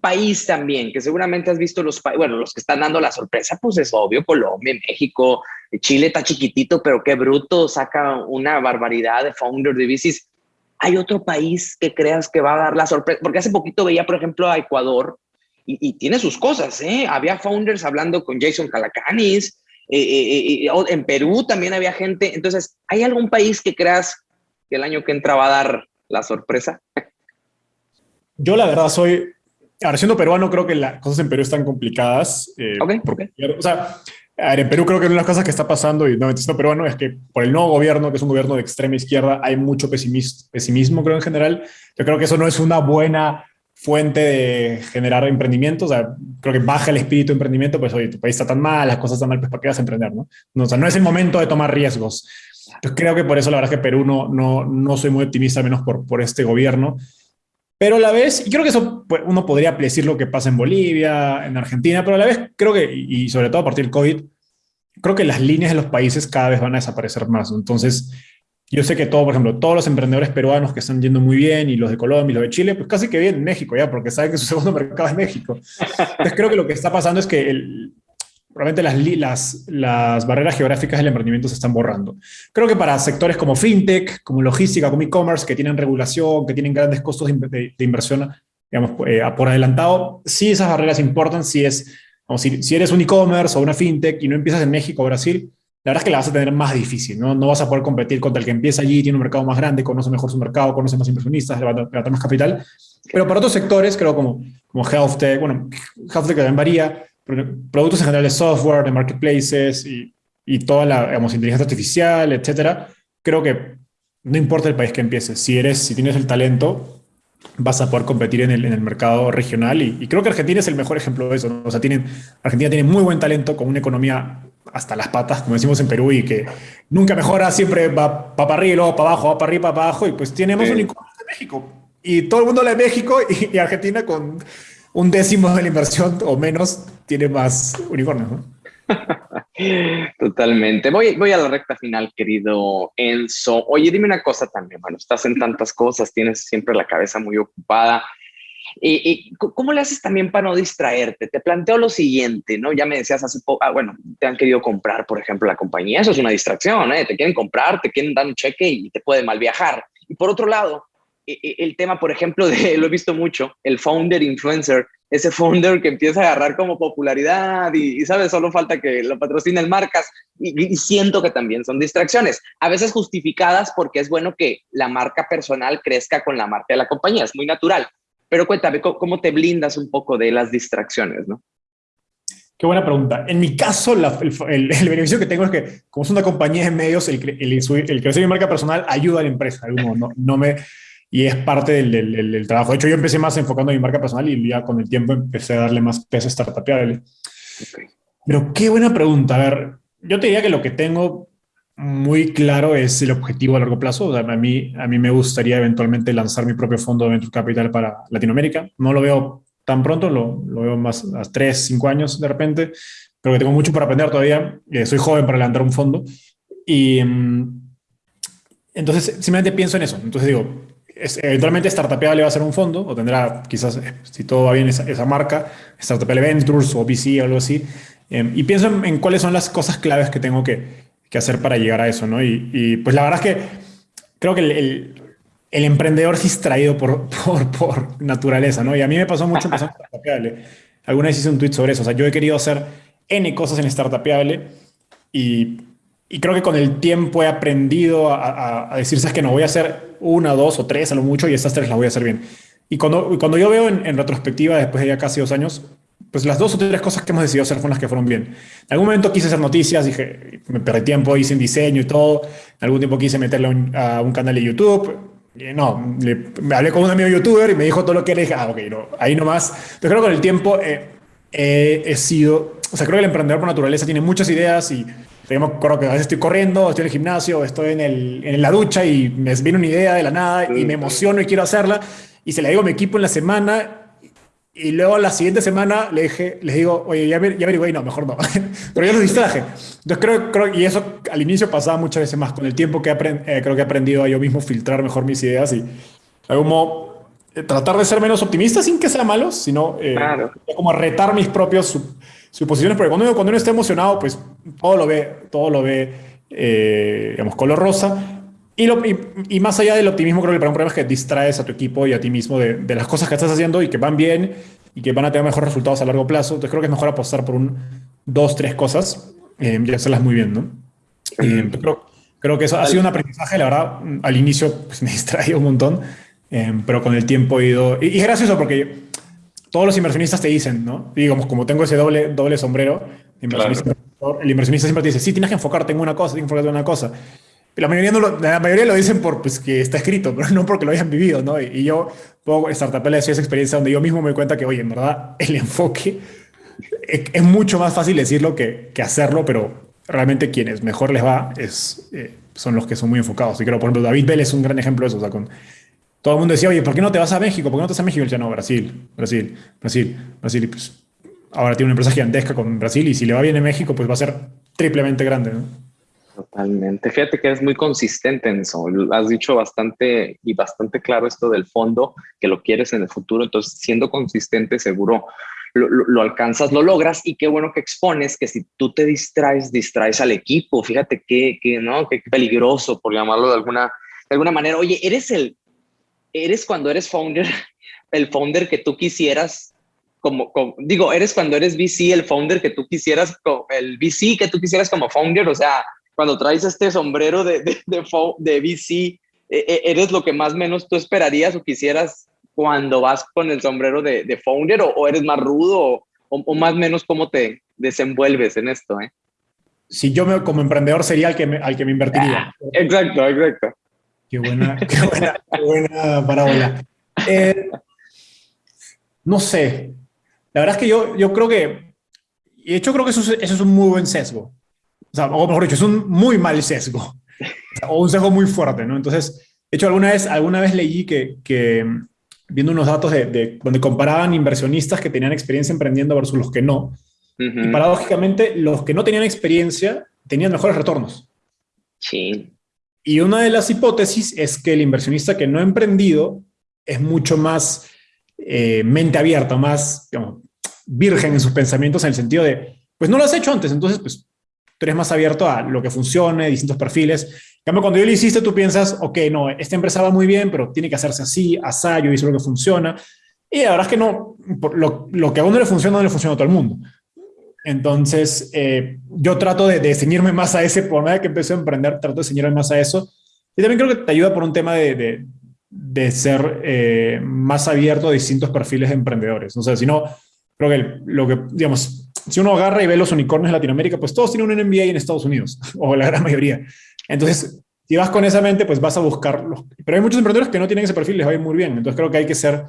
país también, que seguramente has visto los bueno, los que están dando la sorpresa, pues es obvio, Colombia, México, Chile está chiquitito, pero qué bruto, saca una barbaridad de founder de bicis. ¿Hay otro país que creas que va a dar la sorpresa? Porque hace poquito veía, por ejemplo, a Ecuador y, tiene sus cosas, ¿eh? Había founders hablando con Jason Calacanis, eh, eh, eh en Perú también había gente. Entonces, ¿hay algún país que creas que el año que entra va a dar la sorpresa? Yo la verdad soy Ahora, siendo peruano, creo que las cosas en Perú están complicadas. Eh, O sea, en Perú creo que una de las cosas que está pasando, y no siendo peruano, es que por el nuevo gobierno, que es un gobierno de extrema izquierda, hay mucho pesimismo, creo, en general. Yo creo que eso no es una buena fuente de generar emprendimiento. O sea, creo que baja el espíritu de emprendimiento, pues, oye, tu país está tan mal, las cosas están mal, pues, ¿para qué vas a emprender, no? no o sea, no es el momento de tomar riesgos. Entonces, creo que por eso la verdad es que Perú no, no, no soy muy optimista, menos por, por este gobierno. Pero a la vez, y creo que eso pues, uno podría decir lo que pasa en Bolivia, en Argentina, pero a la vez creo que, y sobre todo a partir del COVID, creo que las líneas de los países cada vez van a desaparecer más. Entonces, yo sé que todo, por ejemplo, todos los emprendedores peruanos que están yendo muy bien y los de Colombia y los de Chile, pues casi que vienen en México ya, porque saben que su segundo mercado es México. Entonces creo que lo que está pasando es que el, probablemente las, barreras geográficas del emprendimiento se están borrando. Creo que para sectores como fintech, como logística, como e-commerce, que tienen regulación, que tienen grandes costos de, inversión, digamos, eh, por adelantado, sí esas barreras importan si es, eres un e-commerce o una fintech y no empiezas en México o Brasil, la verdad es que la vas a tener más difícil, ¿no? No vas a poder competir contra el que empieza allí, tiene un mercado más grande, conoce mejor su mercado, conoce más inversionistas, levanta, más capital. Pero para otros sectores, creo como, como health tech, bueno, health tech también varía, productos en general de software, de marketplaces y, y toda la digamos, inteligencia artificial, etcétera, creo que no importa el país que empieces, si, eres, si tienes el talento, vas a poder competir en el, en el mercado regional y, creo que Argentina es el mejor ejemplo de eso. O sea, tienen, Argentina tiene muy buen talento con una economía hasta las patas, como decimos en Perú, y que nunca mejora, siempre va, para arriba y luego para abajo, va para arriba, para abajo, y pues tenemos un incómodo de México. Y todo el mundo habla de México y Argentina con un décimo de la inversión o menos tiene más unicornios, ¿no? Totalmente. Voy, voy a la recta final, querido Enzo. Oye, dime una cosa también. Bueno, estás en tantas cosas, tienes siempre la cabeza muy ocupada. ¿Y, cómo le haces también para no distraerte? Te planteo lo siguiente, ¿no? Ya me decías hace poco, ah, bueno, te han querido comprar, por ejemplo, la compañía. Eso es una distracción, ¿eh? Te quieren comprar, te quieren dar un cheque y te puede mal viajar. Y por otro lado, el tema, por ejemplo, de, lo he visto mucho, el founder influencer, ese founder que empieza a agarrar como popularidad y, ¿sabes? Solo falta que lo patrocinen marcas y, siento que también son distracciones, a veces justificadas porque es bueno que la marca personal crezca con la marca de la compañía, es muy natural. Pero cuéntame, ¿cómo, te blindas un poco de las distracciones, no? Qué buena pregunta. En mi caso, el, beneficio que tengo es que, como es una compañía de medios, el, el, el crecer mi marca personal ayuda a la empresa. No, no me, y es parte del, del, trabajo. De hecho, yo empecé más enfocando en mi marca personal y ya con el tiempo empecé a darle más peso a startupeable. Pero qué buena pregunta. A ver, yo te diría que lo que tengo muy claro es el objetivo a largo plazo. a, mí, a mí me gustaría eventualmente lanzar mi propio fondo de Venture Capital para Latinoamérica. No lo veo tan pronto, lo, lo veo más a tres, cinco años de repente, pero que tengo mucho para aprender todavía. Eh, soy joven para levantar un fondo. Y mm, entonces simplemente pienso en eso. Entonces digo, eventualmente Startupable va a ser un fondo, o tendrá quizás, eh, si todo va bien, esa, marca, Startupable Ventures o VC o algo así. Em, y pienso en, cuáles son las cosas claves que tengo que, que hacer para llegar a eso, ¿no? Y, pues la verdad es que creo que el, el, emprendedor es traído por, por, por, naturaleza, ¿no? Y a mí me pasó mucho en Startupable. Alguna vez hice un tweet sobre eso. O sea, yo he querido hacer N cosas en Startupable y, y creo que con el tiempo he aprendido a, a, decir, sabes que no voy a hacer una, dos o tres a lo mucho y estas tres las voy a hacer bien. Y cuando, cuando yo veo en, en retrospectiva, después de ya casi dos años, pues las dos o tres cosas que hemos decidido hacer fueron las que fueron bien. En algún momento quise hacer noticias, dije, me perdí tiempo, hice en diseño y todo. En algún tiempo quise meterlo a un canal de YouTube. Y no, le, me hablé con un amigo youtuber y me dijo todo lo que era y dije, ah, ok, no, ahí nomás. Pero creo que con el tiempo eh, he sido, o sea, creo que el emprendedor por naturaleza tiene muchas ideas y digamos, creo que a veces estoy corriendo, estoy en el gimnasio, estoy en, el, en la ducha y me viene una idea de la nada y me emociono y quiero hacerla y se la digo a mi equipo en la semana y luego la siguiente semana le dije, les digo, oye, ya, ya averigué, no, mejor no. Pero yo los distraje. Entonces creo, creo, y eso al inicio pasaba muchas veces más. Con el tiempo que eh, creo que he aprendido a yo mismo filtrar mejor mis ideas y como eh, tratar de ser menos optimista sin que sea malo, sino eh, como retar mis propios suposiciones. Porque cuando uno, cuando uno está emocionado, pues todo lo ve, todo lo ve, digamos, color rosa. Y, más allá del optimismo, creo que el problema es que distraes a tu equipo y a ti mismo de, las cosas que estás haciendo y que van bien y que van a tener mejores resultados a largo plazo. Entonces creo que es mejor apostar por un, dos, tres cosas eh, y hacerlas muy bien, ¿no? Eh, creo, creo, que eso ha sido un aprendizaje, la verdad, al inicio pues, me distraía un montón, eh, pero con el tiempo he ido... Y, y, es gracioso porque todos los inversionistas te dicen, ¿no? digamos, como tengo ese doble, doble sombrero, inversionista, el inversionista siempre te dice, sí, tienes que enfocarte en una cosa, tienes que enfocarte en una cosa. La mayoría, no lo, la mayoría lo dicen por pues, que está escrito, pero no porque lo hayan vivido, ¿no? Y, y yo, puedo Startup esa experiencia donde yo mismo me doy cuenta que, oye, en verdad, el enfoque es, mucho más fácil decirlo que, que, hacerlo, pero realmente quienes mejor les va es, eh, son los que son muy enfocados. Y creo, por ejemplo, David Bell es un gran ejemplo de eso. O sea, con, todo el mundo decía, oye, ¿por qué no te vas a México? ¿Por qué no te vas a México? Y decía, no, Brasil, Brasil, Brasil, Brasil. Y pues ahora tiene una empresa gigantesca con Brasil y si le va bien en México, pues va a ser triplemente grande, ¿no? Totalmente. Fíjate que es muy consistente en eso. Has dicho bastante y bastante claro esto del fondo, que lo quieres en el futuro. Entonces, siendo consistente, seguro lo, alcanzas, lo logras. Y qué bueno que expones que si tú te distraes, distraes al equipo. Fíjate que, que no, qué peligroso, por llamarlo de alguna, de alguna manera. Oye, eres el, eres cuando eres founder, el founder que tú quisieras como, digo, eres cuando eres VC, el founder que tú quisieras, el VC que tú quisieras como founder, o sea, cuando traes este sombrero de, de, de, de VC, e, e, ¿eres lo que más menos tú esperarías o quisieras cuando vas con el sombrero de, de founder o, eres más rudo o, o, más menos cómo te desenvuelves en esto? Eh? Si yo me, como emprendedor sería el que me, al que me invertiría. Ah, exacto, exacto. Qué buena, qué buena, qué buena parábola. Eh, no sé. La verdad es que yo, yo creo que, de hecho creo que eso eso es un muy buen sesgo. O sea, o mejor dicho, es un muy mal sesgo. O un sesgo muy fuerte, ¿no? Entonces, de hecho, alguna vez, alguna vez leí que, que viendo unos datos de, de, donde comparaban inversionistas que tenían experiencia emprendiendo versus los que no, y paradójicamente, los que no tenían experiencia tenían mejores retornos. Sí. Y una de las hipótesis es que el inversionista que no ha emprendido es mucho más eh, mente abierta, más virgen en sus pensamientos en el sentido de, pues no lo has hecho antes, entonces pues tú eres más abierto a lo que funcione, distintos perfiles. En cambio, cuando yo lo hiciste, tú piensas, ok, no, esta empresa va muy bien, pero tiene que hacerse así, así, yo hice lo que funciona. Y la verdad es que no, lo, lo que a uno le funciona, no le funciona a todo el mundo. Entonces, eh, yo trato de, de, ceñirme más a ese, por medio que empecé a emprender, trato de ceñirme más a eso. Y también creo que te ayuda por un tema de, de, de ser eh, más abierto a distintos perfiles de emprendedores. O sea, si no, creo que lo que, digamos, si uno agarra y ve los unicornios en Latinoamérica, pues todos tienen un MBA en Estados Unidos, o la gran mayoría. Entonces, si vas con esa mente, pues vas a buscarlos. Pero hay muchos emprendedores que no tienen ese perfil, les va a ir muy bien. Entonces creo que hay que ser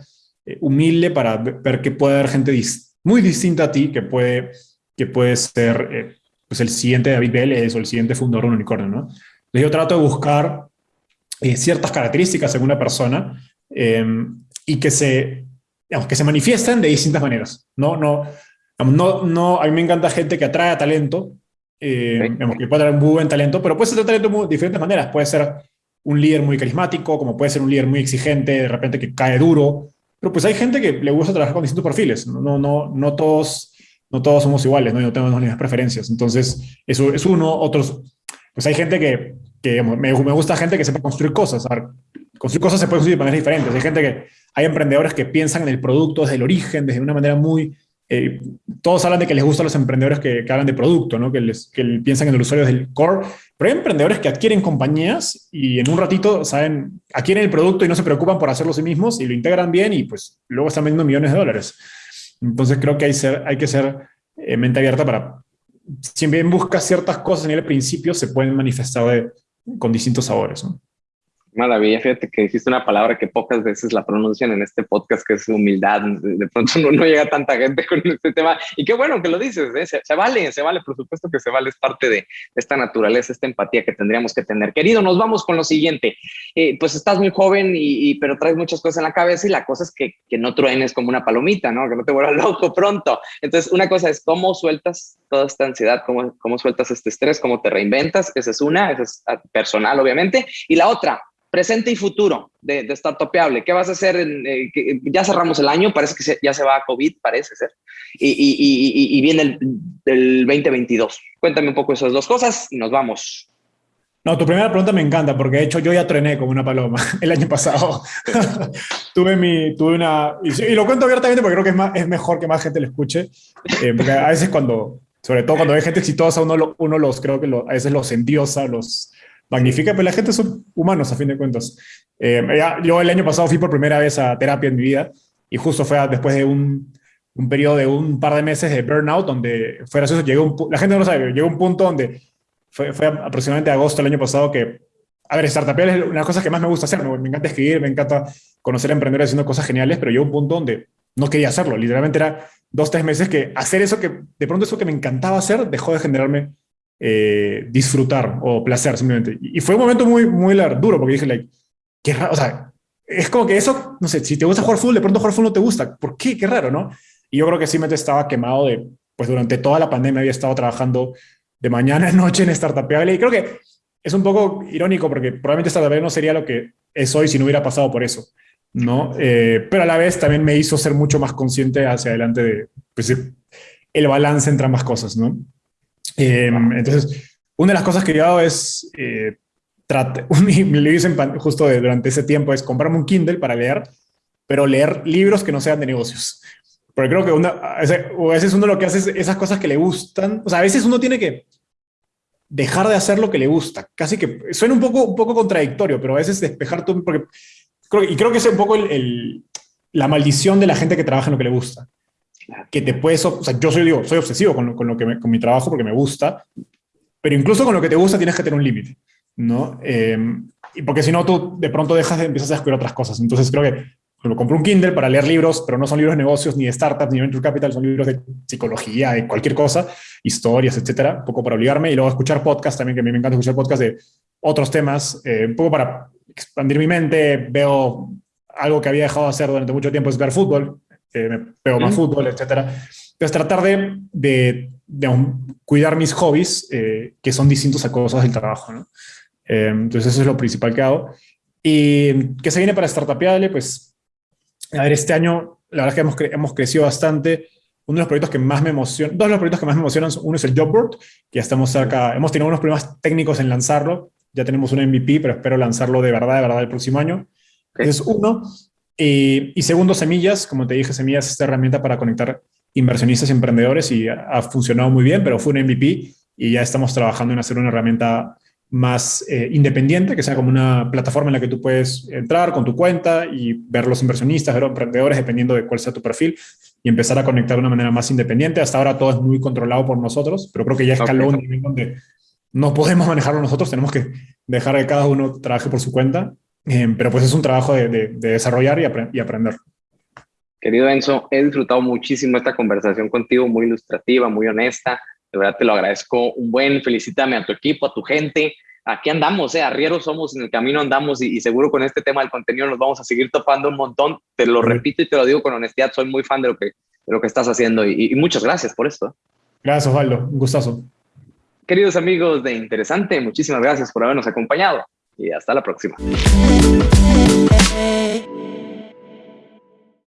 eh, humilde para ver que puede haber gente muy distinta a ti que puede, que puede ser eh, pues el siguiente David Vélez o el siguiente fundador de un unicornio, ¿no? Entonces yo trato de buscar eh, ciertas características en una persona y que se, digamos, que se manifiesten de distintas maneras. No, no, no, no, a mí me encanta gente que atrae talento, eh, que puede un muy buen talento, pero puede ser talento de diferentes maneras. Puede ser un líder muy carismático, como puede ser un líder muy exigente, de repente que cae duro. Pero pues hay gente que le gusta trabajar con distintos perfiles. No, no, no, todos, no todos somos iguales, ¿no? no tenemos las mismas preferencias. Entonces, eso es uno. Otros, pues hay gente que, me, gusta gente que sepa construir cosas. A ver, construir cosas se puede construir de maneras diferentes. Hay gente que, hay emprendedores que piensan en el producto desde el origen, desde una manera muy... Eh, todos hablan de que les gustan los emprendedores que, que hablan de producto, ¿no? que, les, que piensan en el usuario del core, pero hay emprendedores que adquieren compañías y en un ratito saben, adquieren el producto y no se preocupan por hacerlo sí mismos y lo integran bien y pues luego están vendiendo millones de dólares. Entonces creo que hay, que ser eh, mente abierta para, si bien buscas ciertas cosas en el principio, se pueden manifestar con distintos sabores. Maravilla, fíjate que dijiste una palabra que pocas veces la pronuncian en este podcast, que es humildad. De pronto no, no llega tanta gente con este tema. Y qué bueno que lo dices, ¿eh? se, vale, se vale, por supuesto que se vale, es parte de esta naturaleza, esta empatía que tendríamos que tener. Querido, nos vamos con lo siguiente. Eh, pues estás muy joven, y, pero traes muchas cosas en la cabeza y la cosa es que, que no truenes como una palomita, ¿no? Que no te vuelvas loco pronto. Entonces, una cosa es cómo sueltas toda esta ansiedad, cómo, cómo sueltas este estrés, cómo te reinventas. Esa es una, esa es personal, obviamente. Y la otra, presente y futuro de, de Startupeable. ¿Qué vas a hacer? En, eh, ya cerramos el año, parece que ya se va a COVID, parece ser, y, y, y, y viene el, el, 2022. Cuéntame un poco esas dos cosas y nos vamos. No, tu primera pregunta me encanta porque de hecho yo ya trené como una paloma el año pasado. tuve, mi, tuve una... Y, lo cuento abiertamente porque creo que es, más, es mejor que más gente lo escuche. Eh, porque a veces cuando, sobre todo cuando hay gente exitosa, uno, uno los creo que lo, a veces los endiosa, los, magnífica, pero la gente son humanos a fin de cuentas. Eh, ya, yo el año pasado fui por primera vez a terapia en mi vida y justo fue después de un, un periodo de un par de meses de burnout donde fue gracioso, llegó un, la gente no lo sabe, llegó un punto donde fue, fue aproximadamente agosto del año pasado que, a ver, startup es una de las cosas que más me gusta hacer, me, me encanta escribir, me encanta conocer a emprendedores haciendo cosas geniales, pero llegó un punto donde no quería hacerlo, literalmente era dos, tres meses que hacer eso que, de pronto eso que me encantaba hacer, dejó de generarme eh, disfrutar o placer simplemente. Y fue un momento muy, muy duro porque dije, like, qué raro, o sea, es como que eso, no sé, si te gusta jugar fútbol, de pronto jugar fútbol no te gusta. ¿Por qué? Qué raro, ¿no? Y yo creo que simplemente estaba quemado de, pues durante toda la pandemia había estado trabajando de mañana a noche en Startupeable y creo que es un poco irónico porque probablemente Startupeable no sería lo que es hoy si no hubiera pasado por eso, ¿no? Eh, pero a la vez también me hizo ser mucho más consciente hacia adelante de, pues, el balance entre ambas cosas, ¿no? Eh, entonces, una de las cosas que yo hago es, eh, trate, me dicen justo de, durante ese tiempo, es comprarme un Kindle para leer, pero leer libros que no sean de negocios. Porque creo que una, a veces uno lo que hace es esas cosas que le gustan, o sea, a veces uno tiene que dejar de hacer lo que le gusta. Casi que suena un poco, un poco contradictorio, pero a veces despejar todo, porque creo, y creo que es un poco el, la maldición de la gente que trabaja en lo que le gusta que te puedes, o sea, yo soy, digo, soy obsesivo con, lo, con, lo que me, con mi trabajo porque me gusta, pero incluso con lo que te gusta tienes que tener un límite, ¿no? Eh, y porque si no, tú de pronto dejas de, empiezas a descubrir otras cosas. Entonces creo que me compré un Kindle para leer libros, pero no son libros de negocios, ni de startups, ni de venture capital, son libros de psicología, de cualquier cosa, historias, etcétera, un poco para obligarme, y luego escuchar podcasts también, que a mí me encanta escuchar podcasts de otros temas, eh, un poco para expandir mi mente, veo algo que había dejado de hacer durante mucho tiempo es ver fútbol, eh, me pego más fútbol, etcétera. Entonces, tratar de, de, de cuidar mis hobbies, eh, que son distintos a cosas del trabajo, ¿no? Eh, entonces, eso es lo principal que hago. Y que se viene para Startupiable, pues, a ver, este año, la verdad es que hemos, cre hemos crecido bastante. Uno de los proyectos que más me emociona, dos de los proyectos que más me emocionan, uno es el Jobboard, que ya estamos cerca, hemos tenido unos problemas técnicos en lanzarlo, ya tenemos un MVP, pero espero lanzarlo de verdad, de verdad el próximo año. Okay. Es uno. Eh, y segundo, Semillas, como te dije, Semillas es esta herramienta para conectar inversionistas y emprendedores y ha, ha, funcionado muy bien, pero fue un MVP y ya estamos trabajando en hacer una herramienta más eh, independiente, que sea como una plataforma en la que tú puedes entrar con tu cuenta y ver los inversionistas, ver los emprendedores, dependiendo de cuál sea tu perfil, y empezar a conectar de una manera más independiente. Hasta ahora todo es muy controlado por nosotros, pero creo que ya escaló okay. un nivel donde no podemos manejarlo nosotros, tenemos que dejar que cada uno trabaje por su cuenta eh, pero pues es un trabajo de, de, de desarrollar y, apre y, aprender. Querido Enzo, he disfrutado muchísimo esta conversación contigo, muy ilustrativa, muy honesta. De verdad te lo agradezco un buen. Felicítame a tu equipo, a tu gente. Aquí andamos, eh, arrieros somos, en el camino andamos y, y, seguro con este tema del contenido nos vamos a seguir topando un montón. Te lo repito y te lo digo con honestidad, soy muy fan de lo que, de lo que estás haciendo y, y muchas gracias por esto. Gracias, Osvaldo. Un gustazo. Queridos amigos de Interesante, muchísimas gracias por habernos acompañado y hasta la próxima.